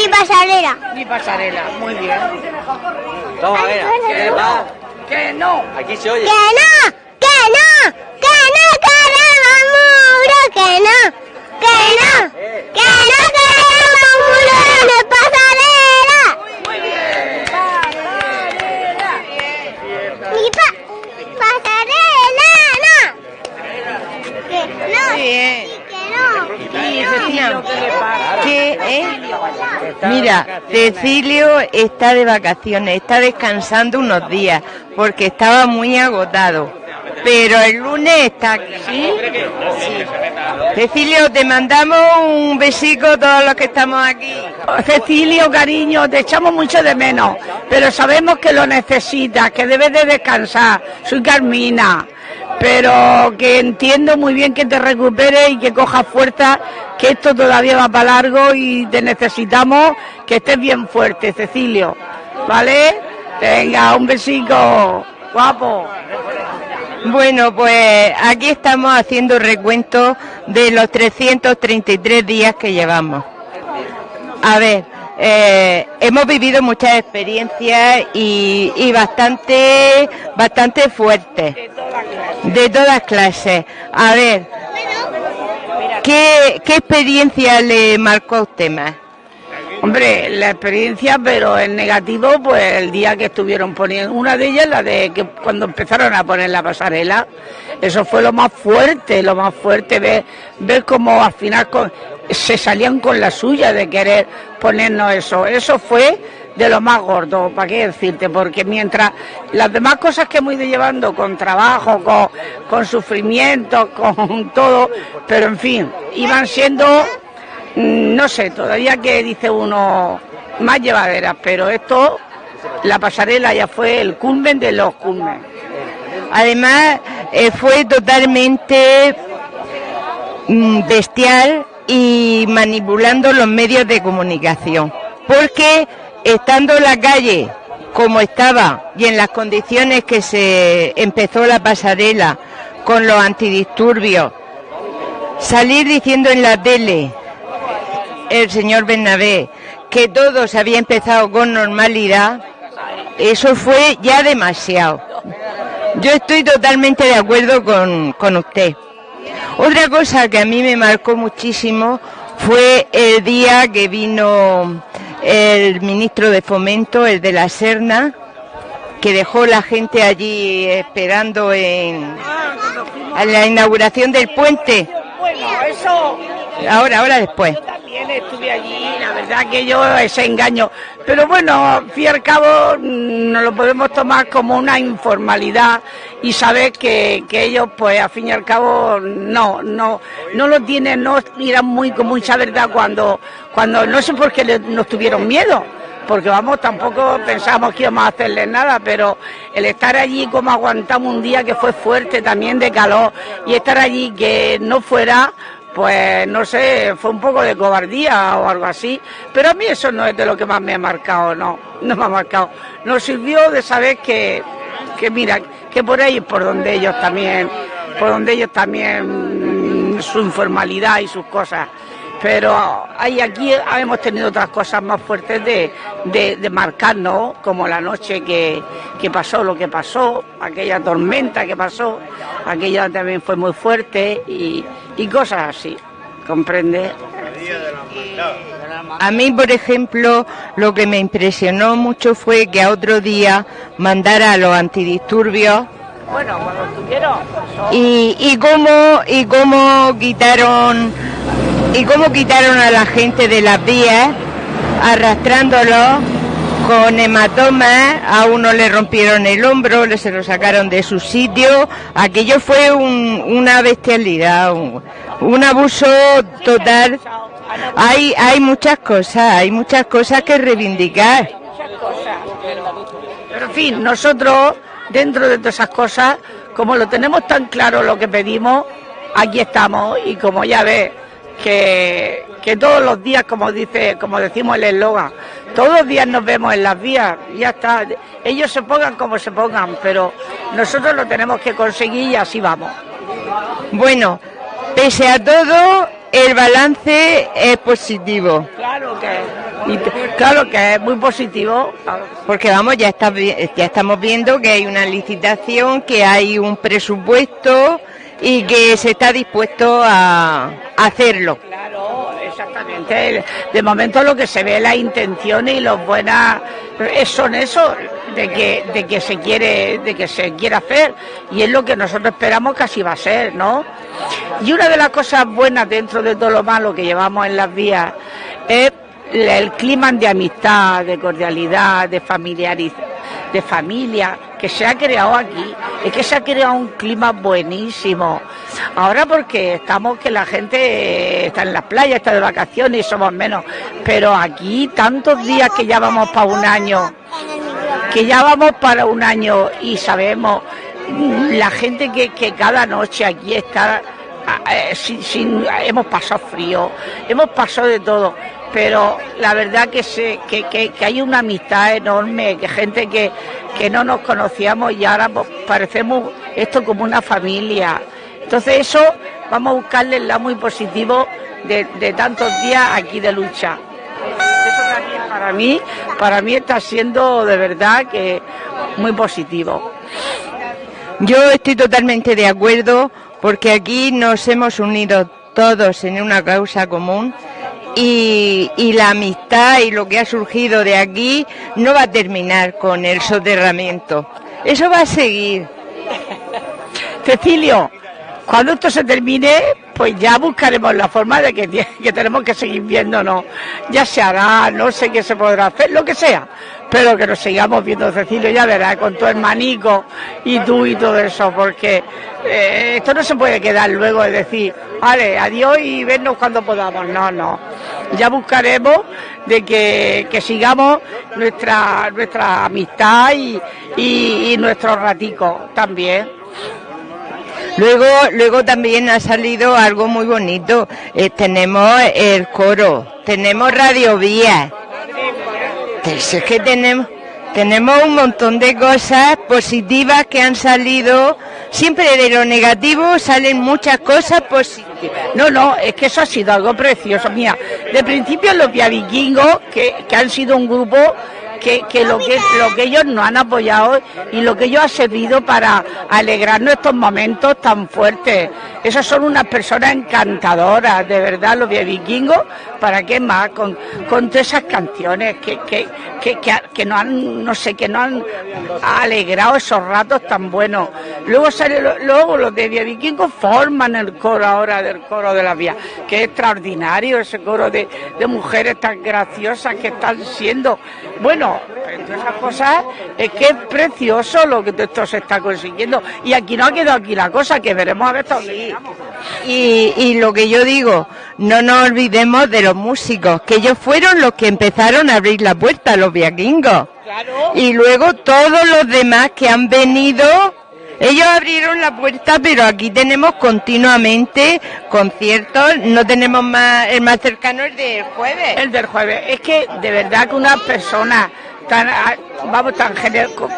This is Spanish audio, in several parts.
Ni pasarela. Ni pasarela, muy bien. Toma, venga. ¿Qué va? Que no. Aquí se oye. ¡Que no! ¡Que no! ¡Que no queremos muro! ¡Que no! ¡Que no! ¡Que no queremos muro! Muy bien. Pasarela. ¡Ni pa pasarela! ¡No! ¡Que no! bien. ¡Que no! Y Cecilio, ¿Qué, eh? Mira, Cecilio está de vacaciones, está descansando unos días porque estaba muy agotado. Pero el lunes está aquí. ¿Sí? Cecilio, te mandamos un besico todos los que estamos aquí. Cecilio, cariño, te echamos mucho de menos, pero sabemos que lo necesitas, que debes de descansar. Soy Carmina, pero que entiendo muy bien que te recuperes y que cojas fuerza, que esto todavía va para largo y te necesitamos que estés bien fuerte, Cecilio. ¿Vale? Venga, un besico, guapo. Bueno, pues aquí estamos haciendo recuento de los 333 días que llevamos. A ver, eh, hemos vivido muchas experiencias y, bastante, bastante fuertes, de todas clases. A ver, ¿qué, qué experiencia le marcó a usted más? Hombre, la experiencia, pero en negativo, pues el día que estuvieron poniendo, una de ellas, la de que cuando empezaron a poner la pasarela, eso fue lo más fuerte, lo más fuerte, ver, ver cómo al final con- se salían con la suya de querer ponernos eso. Eso fue de lo más gordo, ¿para qué decirte? Porque mientras las demás cosas que hemos ido llevando con trabajo, con, con sufrimiento, con todo, pero en fin, iban siendo Mm, no sé, todavía que dice uno más llevaderas, pero esto, la pasarela ya fue el culmen de los culmen. Además, eh, fue totalmente mm, bestial y manipulando los medios de comunicación. Porque estando en la calle como estaba y en las condiciones que se empezó la pasarela con los antidisturbios, salir diciendo en la tele el señor Bernabé que todo se había empezado con normalidad, eso fue ya demasiado. Yo estoy totalmente de acuerdo con, con usted. Otra cosa que a mí me marcó muchísimo fue el día que vino el ministro de Fomento, el de la Serna, que dejó la gente allí esperando en la inauguración del puente. Ahora, ahora después. También estuve allí, la verdad que yo ese engaño. Pero bueno, al fin y al cabo mm, nos lo podemos tomar como una informalidad y saber que, que ellos pues al fin y al cabo no, no, no lo tienen, no miran muy con mucha verdad cuando, cuando no sé por qué nos tuvieron miedo. Porque vamos, tampoco pensamos que íbamos a hacerles nada, pero el estar allí como aguantamos un día que fue fuerte también de calor y estar allí que no fuera, pues no sé, fue un poco de cobardía o algo así, pero a mí eso no es de lo que más me ha marcado, no, no me ha marcado. Nos sirvió de saber que, que mira, que por ahí por donde ellos también, por donde ellos también, mm, su informalidad y sus cosas. Pero hay aquí hemos tenido otras cosas más fuertes de, de, de marcarnos, como la noche que, que pasó lo que pasó, aquella tormenta que pasó, aquella también fue muy fuerte y, y cosas así, ¿comprende? A mí, por ejemplo, lo que me impresionó mucho fue que a otro día mandara a los antidisturbios Bueno, cuando estuvieron, y, y cómo y cómo quitaron y cómo quitaron a la gente de las vías arrastrándolos con hematomas, a uno le rompieron el hombro, le se lo sacaron de su sitio, aquello fue un- una bestialidad, un, un abuso total. Hay, hay muchas cosas, hay muchas cosas que reivindicar. Pero en fin, nosotros, dentro de todas esas cosas, como lo tenemos tan claro lo que pedimos, aquí estamos y como ya ves, que, que todos los días, como dice, como decimos el eslogan, todos los días nos vemos en las vías, ya está. Ellos se pongan como se pongan, pero nosotros lo tenemos que conseguir y así vamos. Bueno, pese a todo, el balance es positivo. Claro que claro que es muy positivo. Porque vamos, ya, está, ya estamos viendo que hay una licitación, que hay un presupuesto y que se está dispuesto a, hacerlo. Claro, exactamente. De momento lo que se ve es la intención y los buenas son eso de que de que se quiere de que se quiere hacer y es lo que nosotros esperamos que así va a ser, ¿no? Y una de las cosas buenas dentro de todo lo malo que llevamos en las vías es el clima de amistad, de cordialidad, de familiariz de familia que se ha creado aquí. Es que se ha creado un clima buenísimo. Ahora porque estamos que la gente eh, está en las playas, está de vacaciones y somos menos. Pero aquí tantos días que ya vamos para un año, que ya vamos para un año y sabemos la gente que, que cada noche aquí está ah, eh, sin, sin- hemos pasado frío, hemos pasado de todo, pero la verdad que, se, que, que- que hay una amistad enorme, que gente que, que no nos conocíamos y ahora pues, parecemos esto como una familia. Entonces eso vamos a buscarle el lado muy positivo de, de tantos días aquí de lucha. Eso también para mí, para mí está siendo de verdad que muy positivo. Yo estoy totalmente de acuerdo porque aquí nos hemos unido todos en una causa común y, la amistad y lo que ha surgido de aquí no va a terminar con el soterramiento. Eso va a seguir. Cecilio, cuando esto se termine, pues ya buscaremos la forma de que, que tenemos que seguir viéndonos. Ya se hará, no sé qué se podrá hacer, lo que sea. Pero que nos sigamos viendo, Cecilio, ya verás, con tu hermanico y tú y todo eso, porque eh, esto no se puede quedar luego de decir, vale, adiós y vernos cuando podamos. No, no. Ya buscaremos de que, que sigamos nuestra, nuestra amistad y, y, y nuestros raticos también. Luego, luego también ha salido algo muy bonito. Eh, tenemos el coro, tenemos Radio Vía. Pues es que tenemos, tenemos un montón de cosas positivas que han salido. Siempre de lo negativo salen muchas cosas positivas. No, no, es que eso ha sido algo precioso. Mira, de principio los Vikingos, que, que han sido un grupo que, que lo que lo que ellos nos han apoyado y lo que ellos ha servido para alegrarnos estos momentos tan fuertes. Esas son unas personas encantadoras, de verdad, los vikingos, ¿para qué más? Con, con todas esas canciones que, que, que, que, que nos han, no sé, que nos han alegrado esos ratos tan buenos. Luego luego los de Vikingos forman el coro ahora del coro de la vía, que es extraordinario ese coro de, de mujeres tan graciosas que están siendo. Bueno, esas cosas es que es precioso lo que esto se está consiguiendo. Y aquí no ha quedado aquí la cosa, que veremos a ver hasta dónde llegamos. Y, y lo que yo digo, no nos olvidemos de los músicos, que ellos fueron los que empezaron a abrir la puerta, los vikingos. Y luego todos los demás que han venido, ellos abrieron la puerta, pero aquí tenemos continuamente conciertos, no tenemos más, el más cercano es del jueves. El del jueves. Es que de verdad que una persona tan, ah, vamos,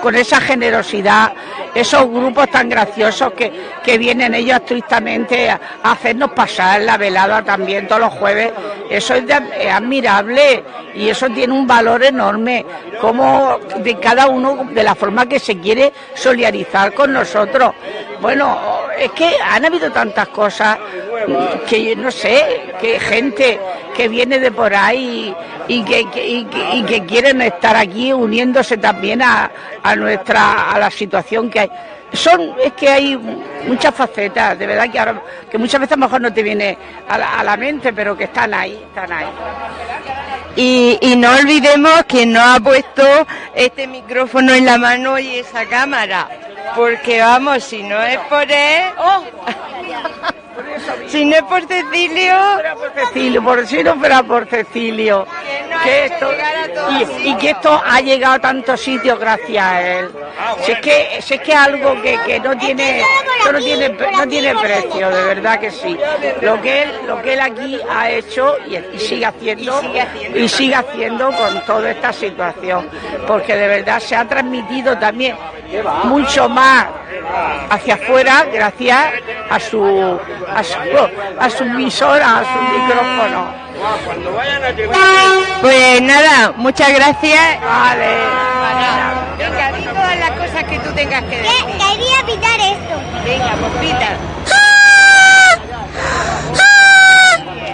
con, esa generosidad, esos grupos tan graciosos que, que vienen ellos altruistamente a, hacernos pasar la velada también todos los jueves, eso es, admirable y eso tiene un valor enorme, como de cada uno, de la forma que se quiere solidarizar con nosotros. Bueno, es que han habido tantas cosas que no sé, que gente que viene de por ahí y que, que- y que quieren estar aquí uniéndose también a, nuestra a la situación que hay. Son, es que hay muchas facetas, de verdad que ahora, que muchas veces mejor no te viene a la, a la mente, pero que están ahí, están ahí. Y, y no olvidemos que nos ha puesto este micrófono en la mano y esa cámara. Porque vamos, si no es por él, si no es por Cecilio, por Cecilio, por si no fuera por Cecilio, que esto, y, y que esto ha llegado a tantos sitios gracias a él. Si es que, si es que algo que, que no tiene, no tiene, no tiene precio, de verdad que sí. Lo que él, lo que él aquí ha hecho y, y sigue haciendo. y sigue haciendo con toda esta situación, porque de verdad se ha transmitido también mucho más hacia afuera gracias a su a su, a su visora, a su micrófono. Pues nada, muchas gracias. Vale. Venga, di todas las cosas que tú tengas que decir. Que- Quería pitar esto. Venga, pues pita.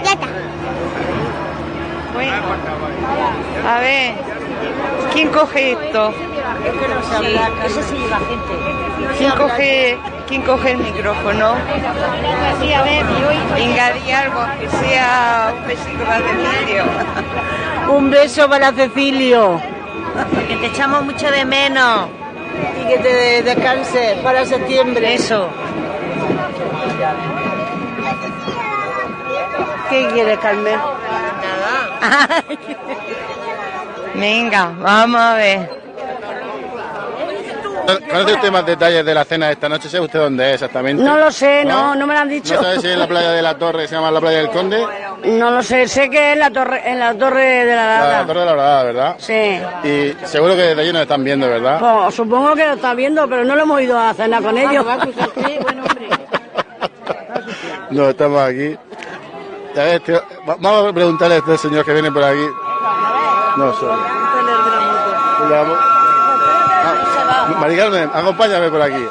Ya está. Bueno, a ver, ¿quién coge esto? Eso sí lleva gente. ¿Quién coge, quién coge el micrófono? Sí, a ver, y algo, que sea un besito para Cecilio. Un beso para Cecilio que te echamos mucho de menos. y que te descanses para septiembre. Eso. ¿Qué quieres, Carmen? Venga, vamos a ver. ¿Conoce usted más detalles de la cena de esta noche? ¿Sabe usted dónde es exactamente? No lo sé, no, no me lo han dicho. ¿No sabe si es la playa de la Torre, se llama la playa del Conde? No lo sé, sé que es la torre, en la torre de la La. Torre de la Horadada, ¿verdad? Sí. Y seguro que desde allí nos están viendo, ¿verdad? Pues, supongo que lo está viendo, pero no lo hemos ido a cenar con ellos. No, estamos aquí. A ver, tío, va- vamos a preguntarle a este señor que viene por aquí. No, mo- Ah, Mari Carmen, acompáñame por aquí.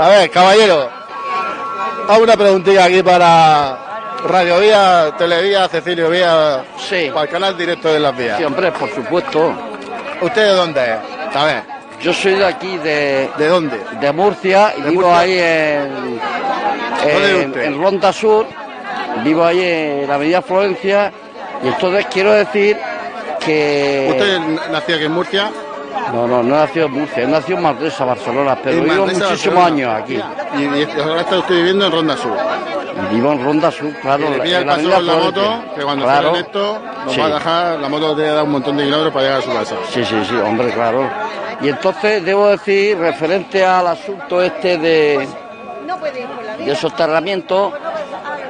A ver, caballero. Hago una preguntilla aquí para Radio Vía, Televía, Cecilio Vía, Sí. para el canal directo de las vías. Sí, hombre, por supuesto. ¿Usted de dónde es? A ver, Yo soy de aquí, de, ¿de dónde? de Murcia, y ¿De vivo Murcia? ahí en, en Ronda Sur. Vivo ahí en la avenida Florencia. Y entonces quiero decir que... ¿Usted nació aquí en Murcia? No, no, no he nacido en Murcia, he nacido en Manresa, Barcelona, pero En vivo muchísimos años aquí. Y, y ahora está usted viviendo en Ronda Sur. Vivo en Ronda Sur, claro. Y le pilla el la paso la Florencia. moto, que cuando Claro. sale esto, nos Sí. va a dejar, la moto te da un montón de kilómetros para llegar a su casa. Sí, sí, sí, hombre, claro. Y entonces debo decir, referente al asunto este de, de soterramiento,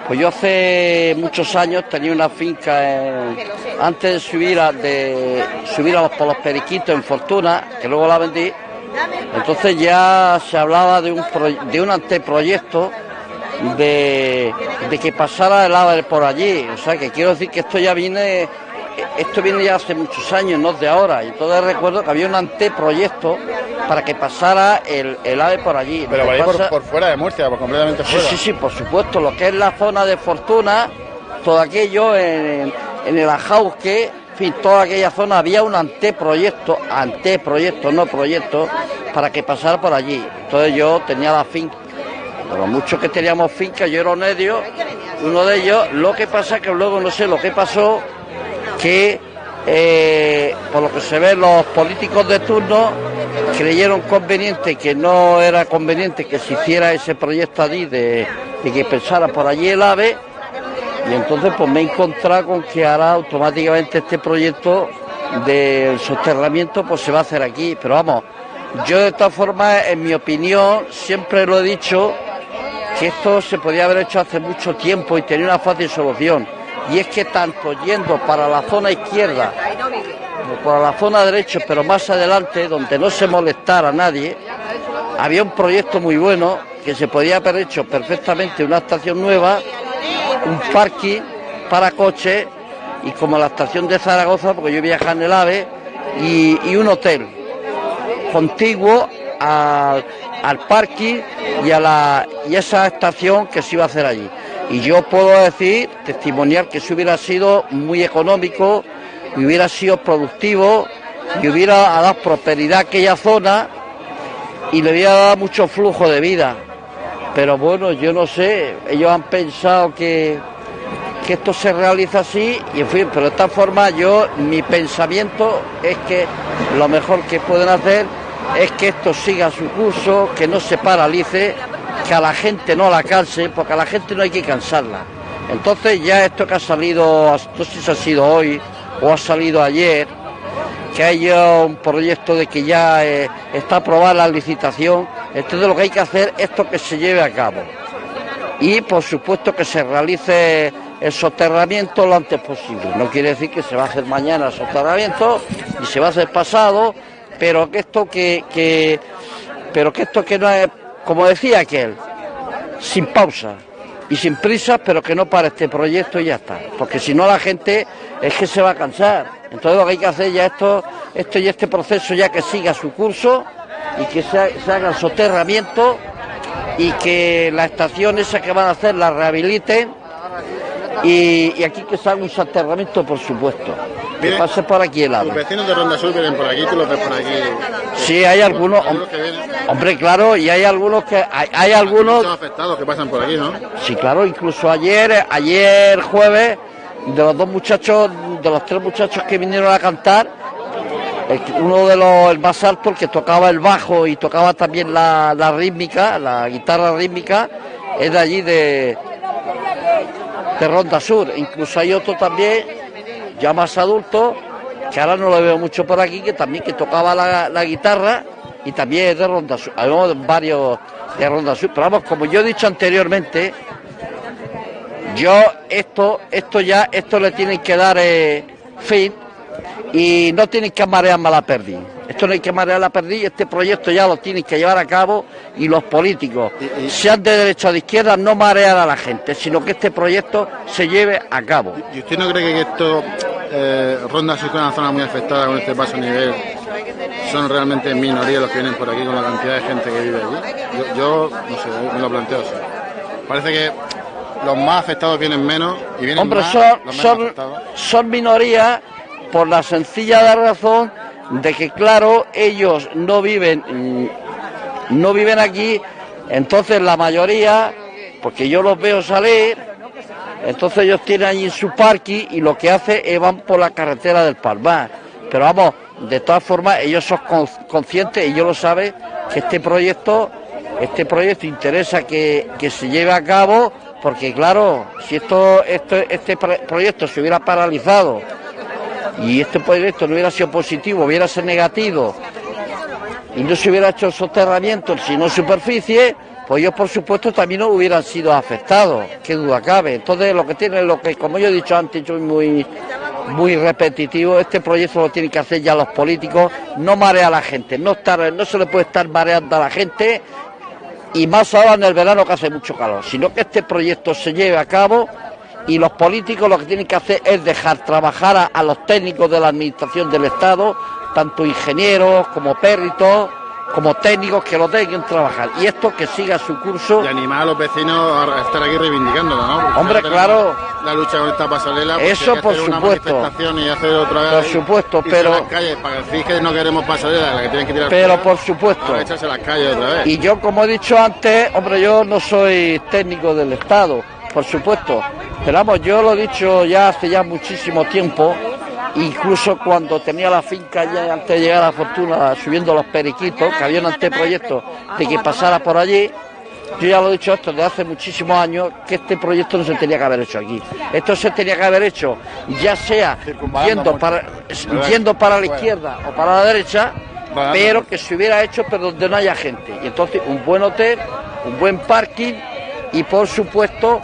pues yo hace muchos años tenía una finca en- antes de subir a, subir a los, por los periquitos en Fortuna, que luego la vendí, entonces ya se hablaba de un, pro- de un anteproyecto de, de que pasara el ave por allí. O sea, que quiero decir que esto ya viene, esto viene ya hace muchos años, no de ahora. Y entonces recuerdo que había un anteproyecto para que pasara el, el ave por allí. Pero por que ahí por, pasa- por fuera de Murcia, por completamente Sí, fuera. sí, sí, por supuesto. Lo que es la zona de Fortuna, todo aquello en, en el Ajauque, en fin, toda aquella zona había un anteproyecto, anteproyecto, no proyecto, para que pasara por allí. Entonces yo tenía la finca, los muchos que teníamos finca, yo era un medio, uno de ellos. Lo que pasa que luego no sé lo que pasó, que eh, por lo que se ve los políticos de turno creyeron conveniente que no era conveniente que se hiciera ese proyecto allí de, que pensara por allí el AVE y entonces pues me he encontrado con que ahora automáticamente este proyecto del soterramiento pues se va a hacer aquí pero vamos yo de todas formas en mi opinión siempre lo he dicho que esto se podía haber hecho hace mucho tiempo y tenía una fácil solución. Y es que tanto yendo para la zona izquierda como para la zona derecha, pero más adelante, donde no se molestara a nadie, había un proyecto muy bueno que se podía haber hecho perfectamente una estación nueva, un parking para coches y como la estación de Zaragoza, porque yo viajaba en el AVE, y, un hotel contiguo al, al parking y a, la, y a esa estación que se iba a hacer allí. Y yo puedo decir, testimonial, que eso hubiera sido muy económico, hubiera sido productivo, y hubiera dado prosperidad a aquella zona y le hubiera dado mucho flujo de vida. Pero bueno, yo no sé, ellos han pensado que, que esto se realiza así y en fin, pero de esta forma yo, mi pensamiento es que lo mejor que pueden hacer es que esto siga su curso, que no se paralice, que a la gente no la canse, porque a la gente no hay que cansarla. Entonces ya esto que ha salido, no sé si ha sido hoy o ha salido ayer, que hay ya un proyecto de que ya eh, está aprobada la licitación, entonces lo que hay que hacer es esto que se lleve a cabo y por supuesto que se realice el soterramiento lo antes posible. No quiere decir que se va a hacer mañana el soterramiento y se va a hacer pasado, pero que esto que, que pero que esto que no es, como decía aquel, sin pausa y sin prisa, pero que no para este proyecto y ya está. Porque si no la gente es que se va a cansar. Entonces lo que hay que hacer ya esto, esto y este proceso ya que siga su curso y que se, ha- se haga el soterramiento y que las estaciones esas que van a hacer las rehabiliten y aquí que se haga un soterramiento por supuesto. Que pase por aquí el Los vecinos de Ronda Sur vienen por aquí, tú los ves por aquí. Sí, hay algunos, hom- hombre, claro, y hay algunos que hay, hay algunos afectados que pasan por aquí, ¿no? Sí, claro, incluso ayer, ayer jueves, de los dos muchachos, de los tres muchachos que vinieron a cantar, uno de los, el más alto, el que tocaba el bajo y tocaba también la, la rítmica, la guitarra rítmica, es de allí de, de Ronda Sur. Incluso hay otro también, ya más adulto, que ahora no lo veo mucho por aquí, que también que tocaba la, la guitarra y también es de Ronda Sur. Hay varios de Ronda Sur, pero vamos, como yo he dicho anteriormente, yo esto, esto ya, esto le tienen que dar eh, fin y no tienen que marear más la perdiz. Esto no hay que marear la perdiz, este proyecto ya lo tienen que llevar a cabo y los políticos, sean de derecha o de izquierda, no marear a la gente, sino que este proyecto se lleve a cabo. ¿Y usted no cree que esto, eh, Ronda Sur, es una zona muy afectada con este paso a nivel, son realmente minoría los que vienen por aquí con la cantidad de gente que vive allí? Yo, yo, no sé, me lo planteo así. Parece que los más afectados vienen menos y vienen Hombre, más son, los son, son minorías por la sencilla razón de que, claro, ellos no viven, mm, no viven aquí, entonces la mayoría, porque yo los veo salir, entonces ellos tienen allí su parking y lo que hacen es van por la carretera del Palmar. Pero vamos, de todas formas, ellos son con- conscientes, ellos lo saben, que este proyecto, este proyecto interesa que, que se lleve a cabo, porque claro, si esto, esto, este pro- proyecto se hubiera paralizado y este proyecto no hubiera sido positivo, hubiera sido negativo, y no se hubiera hecho el soterramiento, sino superficie, pues ellos por supuesto también no hubieran sido afectados, qué duda cabe. Entonces lo que tiene, lo que como yo he dicho antes, yo muy muy repetitivo, este proyecto lo tienen que hacer ya los políticos, no marea a la gente, no se le puede estar mareando a la gente y más ahora en el verano que hace mucho calor, sino que este proyecto se lleve a cabo y los políticos lo que tienen que hacer es dejar trabajar a, a los técnicos de la administración del Estado, tanto ingenieros como péritos, como técnicos que lo dejen trabajar y esto que siga su curso. Y animar a los vecinos a estar aquí reivindicándolo, ¿no? Porque Hombre, claro. La lucha con esta pasarela. porque Eso por hacer una supuesto. manifestación y hacer otra vez. Por supuesto, pero- las calles para decir que no queremos pasarela, la que tienen que tirar Pero fuera, por supuesto. echarse las calles otra vez. Y yo, como he dicho antes, hombre, yo no soy técnico del Estado, por supuesto. Pero vamos, yo lo he dicho ya hace ya muchísimo tiempo, incluso cuando tenía la finca ya antes de llegar a Fortuna, subiendo los periquitos, que había un anteproyecto de que pasara por allí. Yo ya lo he dicho esto desde hace muchísimos años, que este proyecto no se tenía que haber hecho aquí. Esto se tenía que haber hecho, ya sea Circunvalando yendo para, ¿Verdad? yendo para la izquierda o para la derecha, pero que se hubiera hecho pero donde no haya gente. Y entonces un buen hotel, un buen parking y por supuesto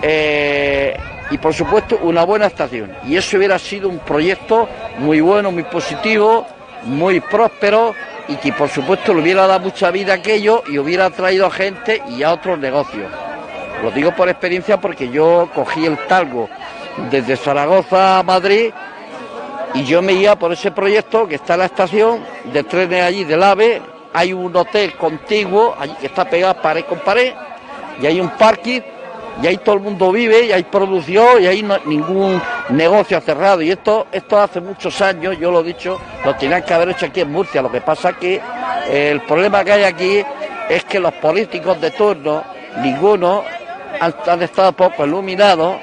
eh, y por supuesto una buena estación. Y eso hubiera sido un proyecto muy bueno, muy positivo, muy próspero y que por supuesto le hubiera dado mucha vida a aquello y hubiera traído gente y a otros negocios. Lo digo por experiencia porque yo cogí el talgo desde Zaragoza a Madrid y yo me iba por ese proyecto que está en la estación de trenes allí del AVE, hay un hotel contiguo allí que está pegado pared con pared y hay un parking y ahí todo el mundo vive y hay producción y no- ningún negocio cerrado. Y esto esto hace muchos años yo lo he dicho lo tenían que haber hecho aquí en Murcia. Lo que pasa que eh, el problema que hay aquí es que los políticos de turno ninguno han, estado poco iluminados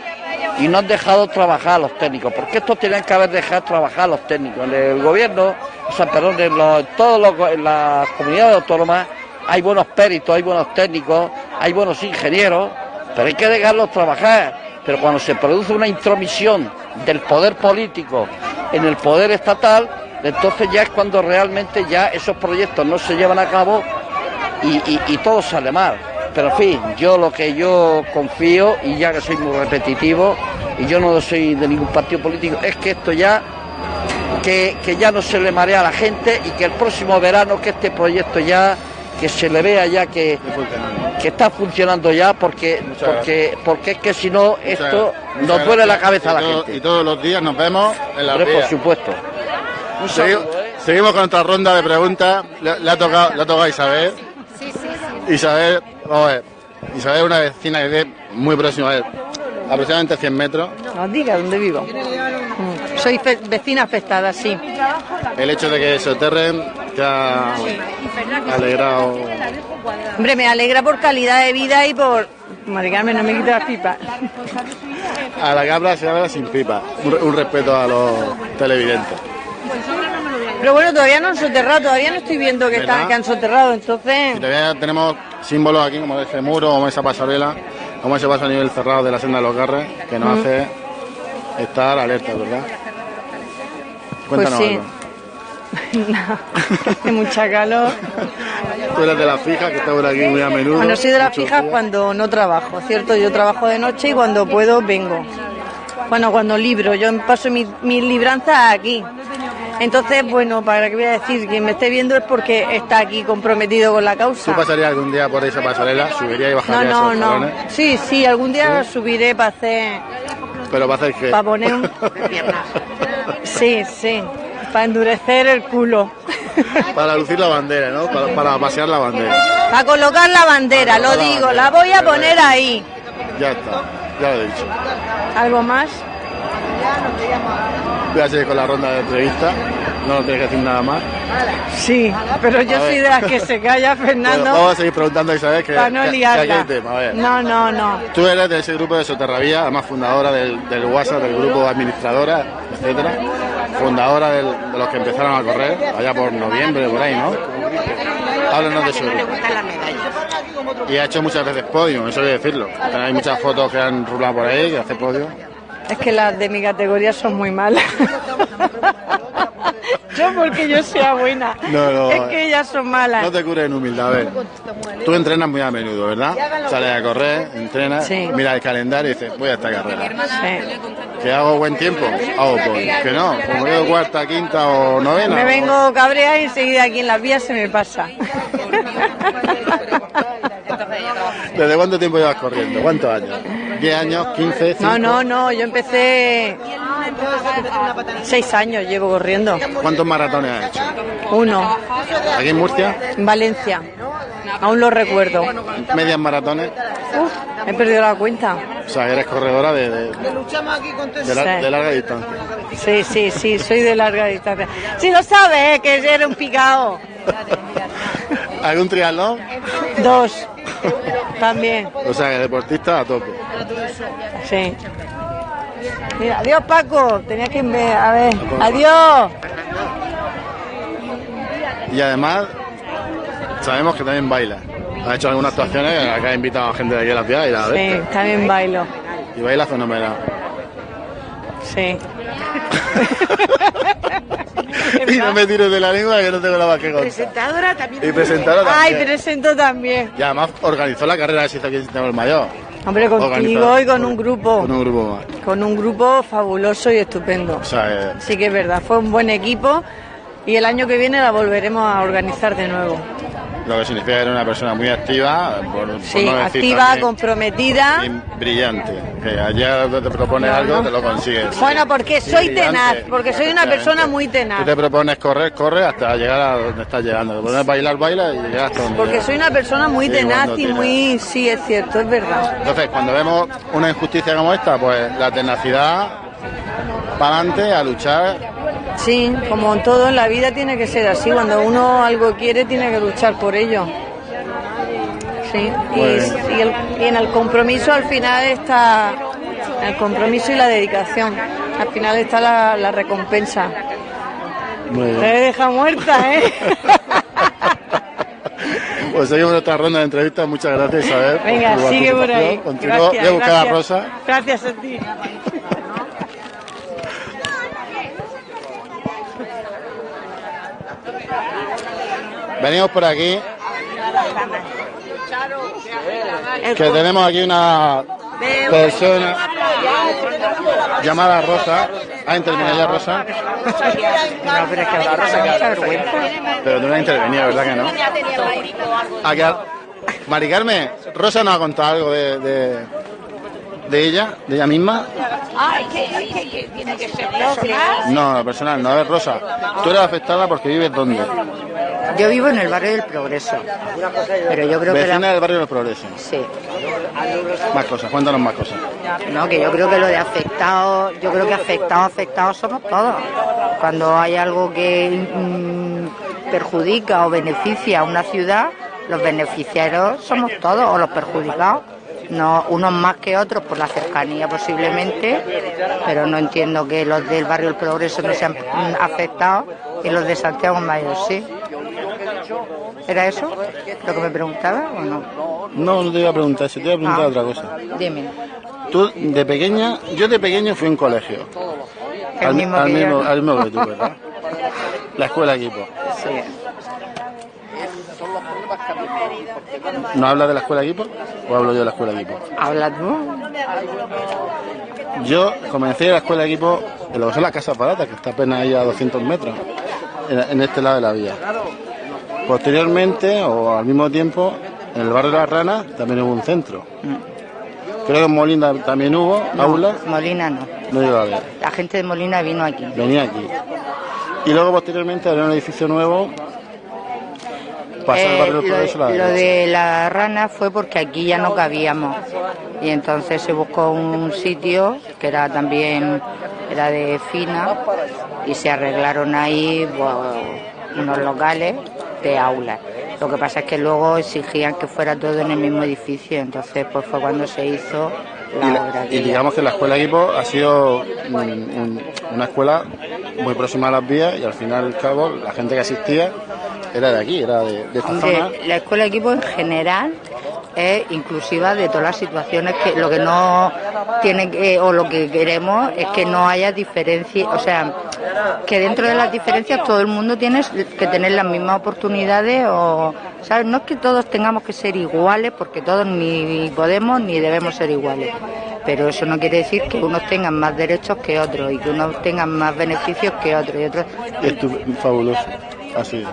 y no han dejado trabajar a los técnicos, porque esto tenían que haber dejado trabajar a los técnicos. En el gobierno, o sea, perdón, en, los- en en las comunidades autónomas hay buenos peritos, hay buenos técnicos, hay buenos ingenieros, pero hay que dejarlos trabajar. Pero cuando se produce una intromisión del poder político en el poder estatal, entonces ya es cuando realmente ya esos proyectos no se llevan a cabo y, todo sale mal. Pero en fin, yo lo que yo confío, y ya que soy muy repetitivo, y yo no soy de ningún partido político, es que esto ya, que, que ya no se le marea a la gente y que el próximo verano, que este proyecto ya que se le vea ya que, que está funcionando ya, porque, Muchas porque, porque es que si no, esto Muchas nos duele la cabeza a la Y todo- gente. Y todos los días nos vemos en la por supuesto. Un Segui- saludo, ¿eh? Seguimos con otra ronda de preguntas. Le, le ha tocado, le ha tocado a Isabel. Isabel, vamos a ver. Isabel es una vecina que vive muy próxima a él, aproximadamente 100 metros. No diga dónde vivo. Soy fe- vecina afectada, sí. El hecho de que se aterren te ha alegrado. Hombre, me alegra por calidad de vida y por... Mari Carmen, no me quita las pipas. A la habla se habla sin pipa. Un, un respeto a los televidentes. Pero bueno, todavía no han soterrado, todavía no estoy viendo que, están, que han soterrado, entonces... Y todavía tenemos símbolos aquí, como ese muro, como esa pasarela, como ese paso a nivel cerrado de la senda de los garres, que nos Mm. hace estar alerta, ¿verdad? Pues Cuéntanos sí. algo. Hace mucha calor. Tú eres de las fijas, que está por aquí muy a menudo. Bueno, soy de las fijas cuando no trabajo, ¿cierto? Yo trabajo de noche y cuando puedo vengo. Bueno, cuando libro, yo paso mis mi libranzas aquí. Entonces, bueno, para qué voy a decir, quien me esté viendo es porque está aquí comprometido con la ¿Tú causa. pasarías algún día por esa pasarela? ¿Subirías y No, bajarías no, esos no. escalones? Sí, sí, algún día subiré para hacer, Pero para hacer qué? para poner un... Sí, sí, para endurecer el culo. para lucir la bandera, ¿no? Para, para pasear la bandera. Para colocar la bandera, lo digo, la voy a poner ahí. Ya está, ya lo he dicho. ¿Algo más? Voy a seguir con la ronda de entrevistas. No nos tienes que decir nada más. Sí, pero yo soy de las que se calla, Bueno, Fernando, vamos a seguir preguntando a Isabel que, para no que- liarla. hay tema. A ver. No, no, no. Tú eres de ese grupo de Soterrabía, además fundadora del, del WhatsApp, del grupo administradora, etcétera. Fundadora del- de los que empezaron a correr, allá por noviembre, por ahí, ¿no? Háblanos de su grupo. Y ha hecho muchas veces podio, eso hay que decirlo. Hay muchas fotos que han rulado por ahí, que hace podio. Es que las de mi categoría son muy malas. yo porque yo sea buena. No, no. Es que ellas son malas. No te cures en humildad, a ver. Tú entrenas muy a menudo, ¿verdad? Sales a correr, entrenas, Sí. miras el calendario y dices, voy a esta carrera. Sí. ¿Que hago buen tiempo? Hago. ¿Que no? Como quedo cuarta, quinta o novena. Me vengo cabreada y enseguida aquí en las vías se me pasa. ¿Desde cuánto tiempo llevas corriendo? ¿Cuántos años? ¿10 años? ¿15? No, cinco? no, no, yo empecé seis años llevo corriendo. ¿Cuántos maratones has hecho? Uno, ¿Aquí en Murcia? en Valencia. Aún lo recuerdo. ¿Medias maratones? Uf, he perdido la cuenta. O sea, eres corredora de, de, de la- de larga distancia. Sí, sí, sí, soy de larga distancia. Sí lo sabes, que eres un picao. ¿Algún triatlón? Dos, también, O sea, que deportista a tope. sí. Mira, adiós Paco, tenías que ver, a ver, adiós. Y además, sabemos que también baila. Ha hecho algunas actuaciones, acá ha invitado a gente de aquí a la ciudad y la Sí, también bailo, Y baila fenomenal. sí. y no me tires de la lengua que no tengo nada más que contar. Presentadora también. Y presentadora Ay, presento también. Y además organizó la carrera de se hizo aquí en Sistema del Mayor. Hombre, contigo y con un grupo, Con un grupo con un grupo fabuloso y estupendo. O sea, eh, Sí que es verdad, fue un buen equipo y el año que viene la volveremos a organizar de nuevo. lo que significa que era una persona muy activa, por, por Sí, no decir activa, también, comprometida. y brillante. Que ayer te propones algo, te lo consigues. Bueno, porque soy Brillante, tenaz, porque soy una persona muy Tú tenaz. te propones correr, corre hasta llegar a donde estás llegando. Te propones bailar, baila y llegas hasta donde Porque llegas. soy una persona muy Sí, tenaz y tira. muy... Sí, es cierto, es verdad. Entonces, cuando vemos una injusticia como esta, pues la tenacidad para adelante a luchar. Sí, como en todo en la vida tiene que ser así. Cuando uno algo quiere, tiene que luchar por ello. Sí, y, el- y en el compromiso al final está el compromiso y la dedicación. Al final está la, la recompensa. Te deja muerta, ¿eh? Pues seguimos otra ronda de entrevistas. Muchas gracias, Isabel. Venga, sigue por ahí. Continúo. Gracias, Voy a buscar a. Rosa. Gracias a ti. Venimos por aquí. Que tenemos aquí una persona llamada Rosa. ¿Ha intervenido ya Rosa? No, pero que mucha vergüenza. Pero tú no has intervenido, ¿verdad que no? ¿A que a- Mari Carmen, Rosa nos ha contado algo de, de ella, de ella misma. Ah, es que, es que- que tiene que ser personal. No, personal, no. A ver, Rosa, tú eres afectada porque vives dónde? Yo vivo en el barrio del Progreso, pero yo creo que Vecina la... del barrio del Progreso. Sí, Más cosas, cuéntanos más cosas. no, que yo creo que lo de afectados, yo creo que afectados, afectados somos todos. Cuando hay algo que mm, perjudica o beneficia a una ciudad, los beneficiarios somos todos, o los perjudicados. No, unos más que otros por la cercanía posiblemente, pero no entiendo que los del barrio del Progreso no sean afectados y los de Santiago Mayor sí. ¿Era eso lo que me preguntaba o no? No, no te iba a preguntar eso, te iba a preguntar Ah. otra cosa. Dime. Tú, de pequeña, yo de pequeño fui a un colegio. El al, mismo al que mismo, yo. al mismo que tú, ¿verdad? La escuela equipo. Sí. ¿No hablas de la escuela equipo? ¿O hablo yo de la escuela equipo? ¿Habla tú? Yo comencé la escuela equipo en lo que son las casas baratas, que está apenas ahí a 200 metros, en, este lado de la vía. Posteriormente, o al mismo tiempo, en el barrio de las Ranas también hubo un centro. Creo que en Molina también hubo, aula, Molina no. no llegó a ver. La gente de Molina vino aquí. venía aquí. Y luego posteriormente abrió un edificio nuevo, el Eh, barrio del lo, Progreso a la lo derecha. de la rana fue porque aquí ya no cabíamos y entonces se buscó un sitio que era también era de fina y se arreglaron ahí pues, unos locales de aulas. Lo que pasa es que luego exigían que fuera todo en el mismo edificio, entonces pues fue cuando se hizo la Y, obra. y digamos que la escuela equipo ha sido un- un- una escuela muy próxima a las vías y al final al cabo la gente que asistía era de aquí, era de, de esta Hombre, zona. la escuela equipo en general es inclusiva de todas las situaciones que lo que no tiene que, o lo que queremos es que no haya diferencia, o sea, que dentro de las diferencias todo el mundo tiene que tener las mismas oportunidades o, ¿sabes? No es que todos tengamos que ser iguales porque todos ni podemos ni debemos ser iguales. Pero eso no quiere decir que unos tengan más derechos que otros y que unos tengan más beneficios que otros y otros fabuloso, así.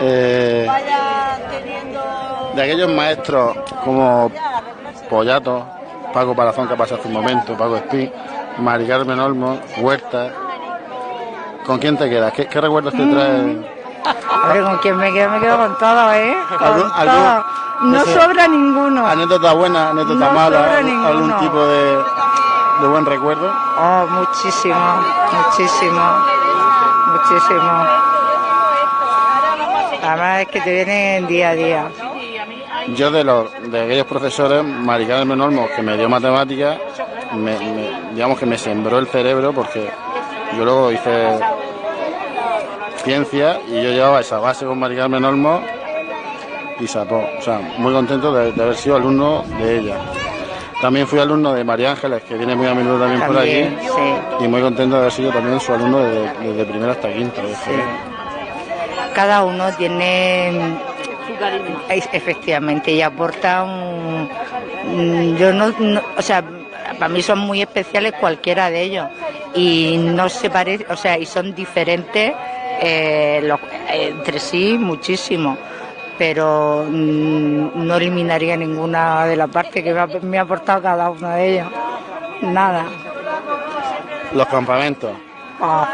Eh, de aquellos maestros como Pollato, Paco Palazón que pasó hace un momento, Paco Espí, Mari Carmen Olmo, Huerta, ¿con quién te quedas? ¿Qué, qué recuerdos te trae? Hombre, ¿con quién me quedo? Me quedo con todo, ¿eh? Con ¿Algún- todo. algún- no no sé, sobra ninguno. ¿Anécdota buena, anécdota No mala, sobra algún, algún tipo de, de buen recuerdo? Oh, muchísimo, muchísimo, muchísimo. Además es que te vienen día a día. Yo de los de aquellos profesores, Mari Carmen Olmo, que me dio matemáticas, me- me- digamos que me sembró el cerebro porque yo luego hice ciencia y yo llevaba esa base con Mari Carmen Olmo y sapó. O sea, muy contento de, de haber sido alumno de ella. También fui alumno de María Ángeles, que viene muy a menudo también, por aquí. sí. Y muy contento de haber sido también su alumno desde, desde primero hasta quinto. Sí. Cada uno tiene efectivamente y aporta un yo no, no- o sea para mí son muy especiales cualquiera de ellos. Y no se parece o sea y son diferentes eh, los- eh, entre sí muchísimo. Pero mm, no eliminaría ninguna de las partes que me ha, me ha aportado cada uno de ellos nada. Los campamentos, Ah.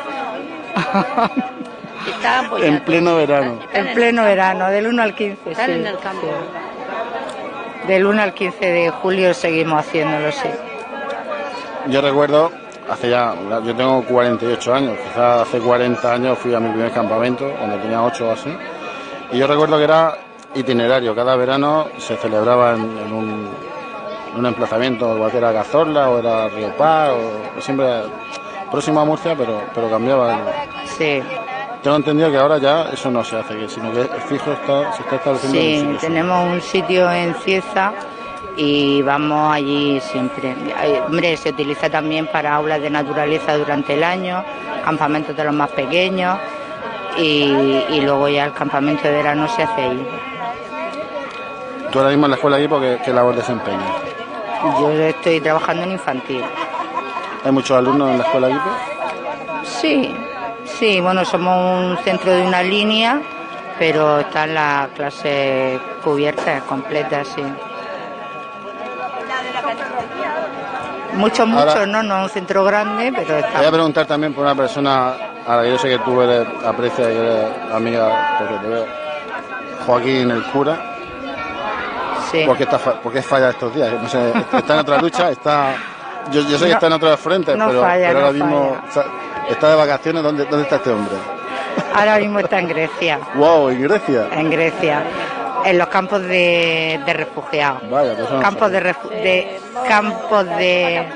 Estaban en pleno verano. en pleno verano del 1 al 15 Están sí, en el campo. sí. del 1 al 15 de julio seguimos haciéndolo sí Yo recuerdo, hace ya, yo tengo 48 años, quizás hace 40 años fui a mi primer campamento, cuando tenía 8 o así, y yo recuerdo que era itinerario, cada verano se celebraba en, en un, en un emplazamiento, igual que era Cazorla o era Río Paz, o, o siempre próximo a Murcia, pero, pero cambiaba. el- sí Tengo entendido que ahora ya eso no se hace, que sino que fijo está, se está estableciendo en un Sí, sitio. tenemos un sitio en Cieza y vamos allí siempre. Hombre, se utiliza también para aulas de naturaleza durante el año, campamentos de los más pequeños y, y luego ya el campamento de verano se hace ahí. Tú ahora mismo en la escuela equipo, ¿qué, qué labor desempeñas? Yo estoy trabajando en infantil. ¿Hay muchos alumnos en la escuela aquí? Sí, sí, bueno, somos un centro de una línea, pero está la clase cubierta, completa, sí. Muchos, muchos, Ahora- no, no es un centro grande, pero está. Voy a preguntar también por una persona a la que yo sé que tú eres aprecia y eres amiga, porque te veo. Joaquín el cura. Sí. ¿Por qué, está, fa- por qué falla estos días? No sé, está en otra lucha, está... Yo, yo sé que está en otros frentes, no pero, falla, pero ahora mismo está, está de vacaciones. ¿Dónde, ¿Dónde está este hombre? Ahora mismo está en Grecia, ¡Wow! ¿En Grecia? en Grecia, en los campos de, de refugiados. Vaya, pues Campos de, refu- de campos de,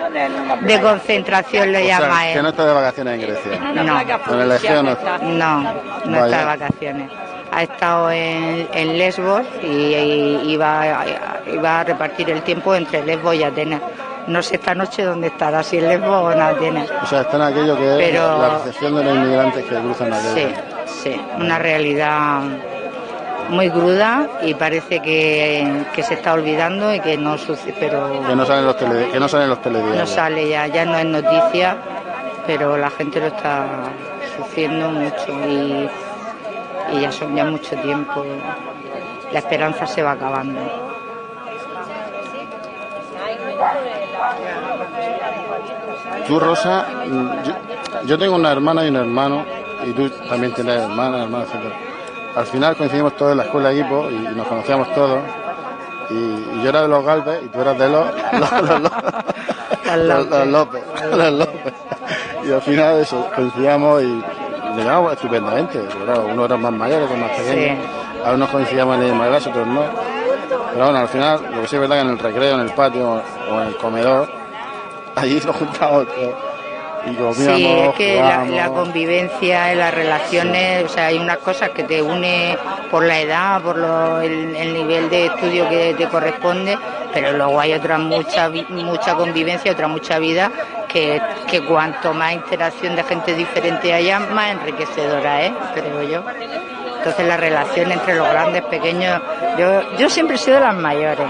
de concentración lo O sea, llama que él. no está de vacaciones en Grecia. No, En el Egeo no está. no, no Vaya. está de vacaciones. Ha estado en, en Lesbos y, y iba, iba a repartir el tiempo entre Lesbos y Atenas. No sé esta noche dónde estará, si en Lesbos o en Atenas. O sea, está en aquello que es Pero- la recepción de los inmigrantes que cruzan aquello. Sí, sí, una realidad muy cruda y parece que, que se está olvidando y que no sucede, pero Que no salen los, tele, que no salen los no telediarios. sale ya, ya no es noticia, pero la gente lo está sufriendo mucho y, y ya son ya mucho tiempo. La esperanza se va acabando. Tú, Rosa, mm, yo, yo tengo una hermana y un hermano, y tú también tienes hermanas, hermanos, etc. Al final coincidimos todos en la escuela de equipo y, y nos conocíamos todos. Y, y yo era de los Galvez y tú eras de los, los, los- los- los- los López. los López. Y al final eso, coincidíamos y le llevábamos estupendamente. Claro, unos eran más mayores, otros más pequeños. Algunos coincidíamos en misma clase, otros no. Pero bueno, al final, lo que sí es verdad que en el recreo, en el patio o en el comedor, allí nos juntábamos. Y comíamos, Sí, es que la, la convivencia, las relaciones, o sea, hay unas cosas que te une por la edad, por lo- el, el nivel de estudio que te corresponde, pero luego hay otra mucha mucha convivencia, otra mucha vida, que, que cuanto más interacción de gente diferente haya, más enriquecedora es, creo yo. Entonces la relación entre los grandes, pequeños, yo, yo siempre he sido de las mayores.